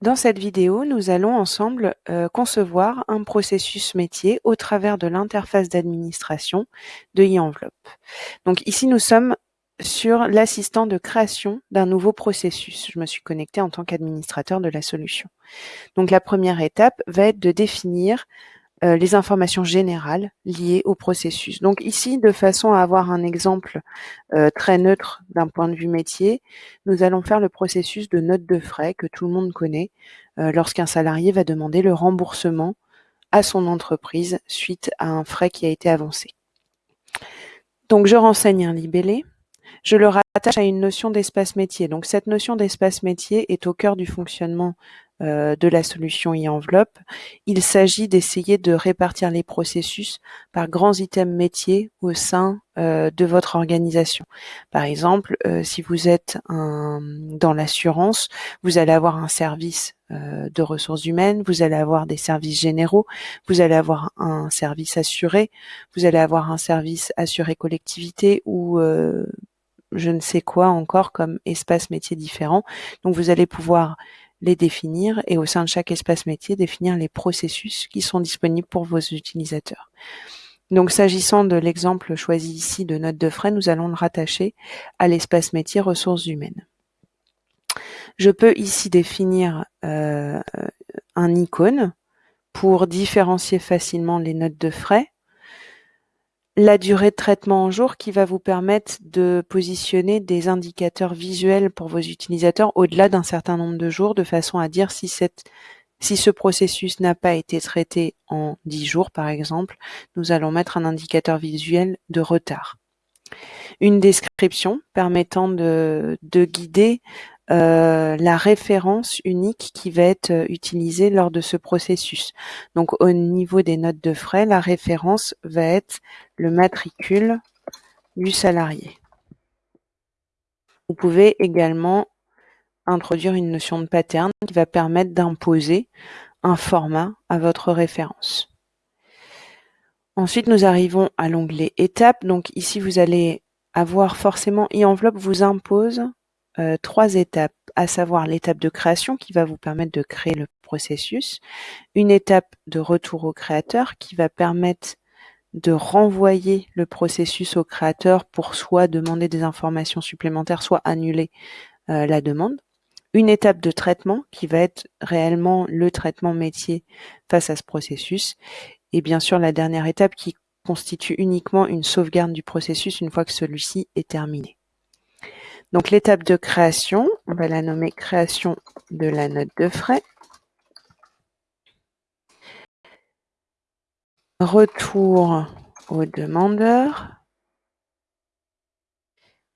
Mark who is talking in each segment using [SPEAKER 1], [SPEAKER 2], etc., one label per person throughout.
[SPEAKER 1] Dans cette vidéo, nous allons ensemble euh, concevoir un processus métier au travers de l'interface d'administration de e-enveloppe. Donc ici, nous sommes sur l'assistant de création d'un nouveau processus. Je me suis connectée en tant qu'administrateur de la solution. Donc la première étape va être de définir euh, les informations générales liées au processus. Donc ici, de façon à avoir un exemple euh, très neutre d'un point de vue métier, nous allons faire le processus de note de frais que tout le monde connaît euh, lorsqu'un salarié va demander le remboursement à son entreprise suite à un frais qui a été avancé. Donc je renseigne un libellé, je le rattache à une notion d'espace métier. Donc cette notion d'espace métier est au cœur du fonctionnement de la solution e-enveloppe, il s'agit d'essayer de répartir les processus par grands items métiers au sein euh, de votre organisation. Par exemple, euh, si vous êtes dans l'assurance, vous allez avoir un service de ressources humaines, vous allez avoir des services généraux, vous allez avoir un service assuré, vous allez avoir un service assuré collectivité ou je ne sais quoi encore comme espace métier différent. Donc vous allez pouvoir les définir et au sein de chaque espace métier, définir les processus qui sont disponibles pour vos utilisateurs. Donc s'agissant de l'exemple choisi ici de note de frais, nous allons le rattacher à l'espace métier ressources humaines. Je peux ici définir euh, un icône pour différencier facilement les notes de frais la durée de traitement en jour qui va vous permettre de positionner des indicateurs visuels pour vos utilisateurs au-delà d'un certain nombre de jours de façon à dire si ce processus n'a pas été traité en 10 jours, par exemple, nous allons mettre un indicateur visuel de retard. Une description permettant de, de guider la référence unique qui va être euh, utilisée lors de ce processus. Donc au niveau des notes de frais, la référence va être le matricule du salarié. Vous pouvez également introduire une notion de pattern qui va permettre d'imposer un format à votre référence. Ensuite, nous arrivons à l'onglet étapes. Donc ici, vous allez avoir forcément e-enveloppe vous impose euh, trois étapes, à savoir l'étape de création qui va vous permettre de créer le processus, une étape de retour au créateur qui va permettre de renvoyer le processus au créateur pour soit demander des informations supplémentaires, soit annuler euh, la demande. Une étape de traitement qui va être réellement le traitement métier face à ce processus. Et bien sûr, la dernière étape qui constitue uniquement une sauvegarde du processus une fois que celui-ci est terminé. Donc l'étape de création, on va la nommer création de la note de frais. Retour au demandeur.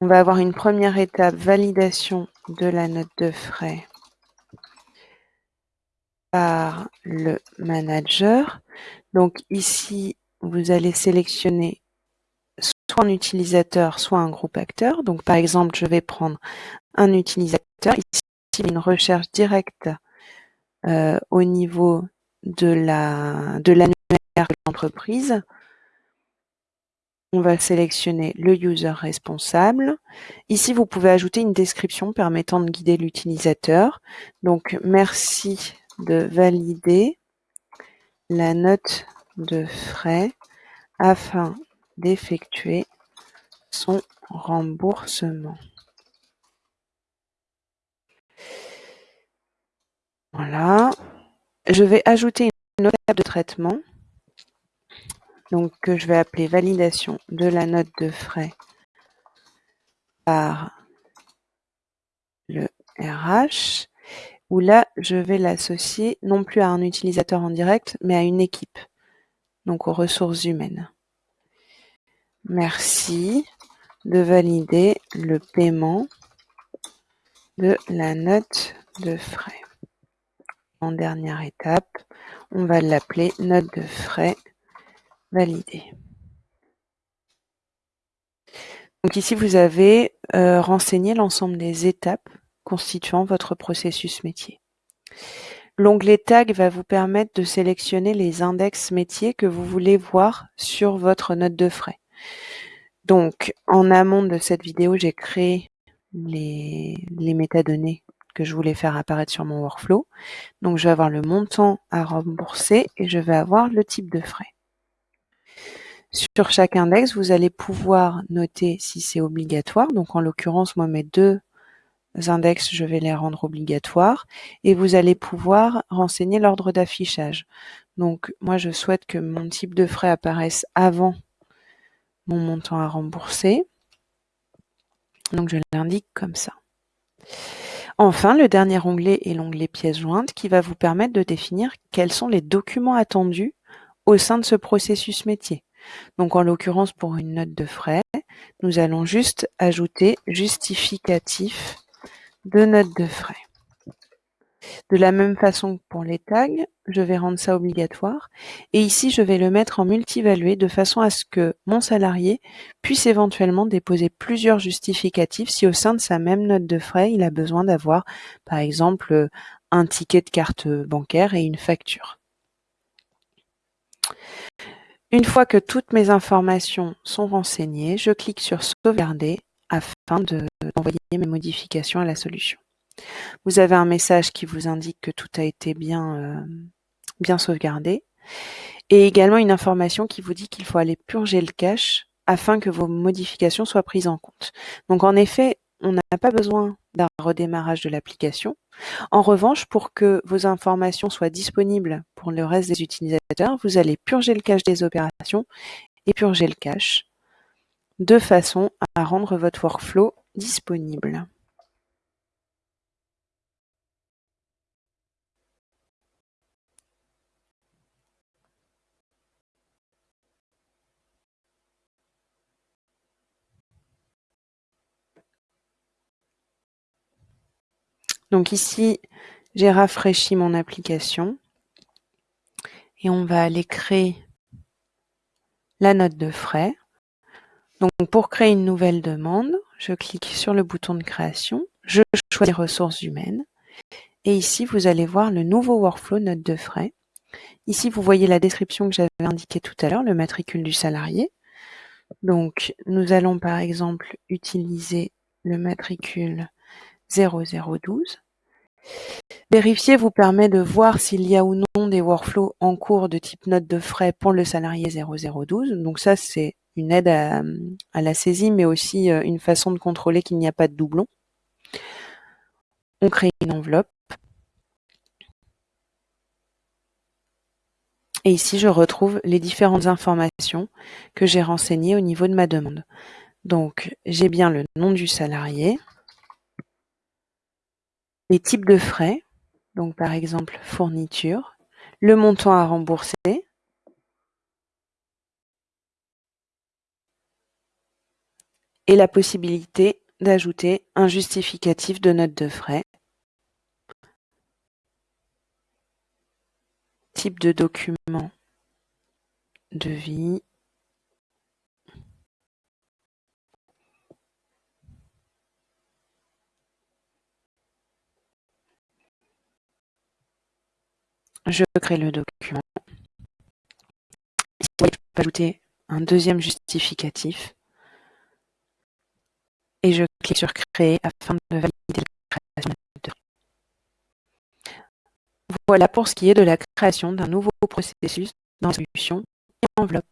[SPEAKER 1] On va avoir une première étape, validation de la note de frais par le manager. Donc ici, vous allez sélectionner soit un utilisateur, soit un groupe acteur. Donc par exemple, je vais prendre un utilisateur. Ici, une recherche directe euh, au niveau de la de l'annuaire de l'entreprise. On va sélectionner le user responsable. Ici, vous pouvez ajouter une description permettant de guider l'utilisateur. Donc, merci de valider la note de frais afin d'effectuer son remboursement. Voilà. Je vais ajouter une note de traitement. Donc, que je vais appeler validation de la note de frais par le RH, où là, je vais l'associer non plus à un utilisateur en direct, mais à une équipe, donc aux ressources humaines. Merci de valider le paiement de la note de frais. En dernière étape, on va l'appeler note de frais validée. Donc ici, vous avez euh, renseigné l'ensemble des étapes constituant votre processus métier. L'onglet Tag va vous permettre de sélectionner les index métiers que vous voulez voir sur votre note de frais. Donc, en amont de cette vidéo, j'ai créé les, métadonnées que je voulais faire apparaître sur mon workflow. Donc je vais avoir le montant à rembourser et je vais avoir le type de frais. Sur chaque index, vous allez pouvoir noter si c'est obligatoire. Donc en l'occurrence, moi mes deux index, je vais les rendre obligatoires. Et vous allez pouvoir renseigner l'ordre d'affichage. Donc moi je souhaite que mon type de frais apparaisse avant mon montant à rembourser. Donc je l'indique comme ça. Enfin, le dernier onglet est l'onglet pièces jointes qui va vous permettre de définir quels sont les documents attendus au sein de ce processus métier. Donc en l'occurrence pour une note de frais, nous allons juste ajouter justificatif de note de frais. De la même façon que pour les tags, je vais rendre ça obligatoire. Et ici, je vais le mettre en multivalué de façon à ce que mon salarié puisse éventuellement déposer plusieurs justificatifs si au sein de sa même note de frais, il a besoin d'avoir, par exemple, un ticket de carte bancaire et une facture. Une fois que toutes mes informations sont renseignées, je clique sur sauvegarder afin d'envoyer mes modifications à la solution. Vous avez un message qui vous indique que tout a été bien, euh, bien sauvegardé et également une information qui vous dit qu'il faut aller purger le cache afin que vos modifications soient prises en compte. Donc en effet, on n'a pas besoin d'un redémarrage de l'application. En revanche, pour que vos informations soient disponibles pour le reste des utilisateurs, vous allez purger le cache des opérations et purger le cache de façon à rendre votre workflow disponible. Donc ici, j'ai rafraîchi mon application et on va aller créer la note de frais. Donc pour créer une nouvelle demande, je clique sur le bouton de création, je choisis ressources humaines et ici vous allez voir le nouveau workflow note de frais. Ici vous voyez la description que j'avais indiquée tout à l'heure, le matricule du salarié. Donc nous allons par exemple utiliser le matricule 0012. Vérifier vous permet de voir s'il y a ou non des workflows en cours de type note de frais pour le salarié 0012. Donc ça, c'est une aide à, la saisie, mais aussi euh, une façon de contrôler qu'il n'y a pas de doublon. On crée une enveloppe. Et ici, je retrouve les différentes informations que j'ai renseignées au niveau de ma demande. Donc, j'ai bien le nom du salarié, types de frais, donc par exemple fourniture, le montant à rembourser, et la possibilité d'ajouter un justificatif de note de frais, type de document, devis, Je crée le document. Ici, je peux ajouter un deuxième justificatif. Et je clique sur Créer afin de valider la création de Voilà pour ce qui est de la création d'un nouveau processus dans la solution et enveloppe.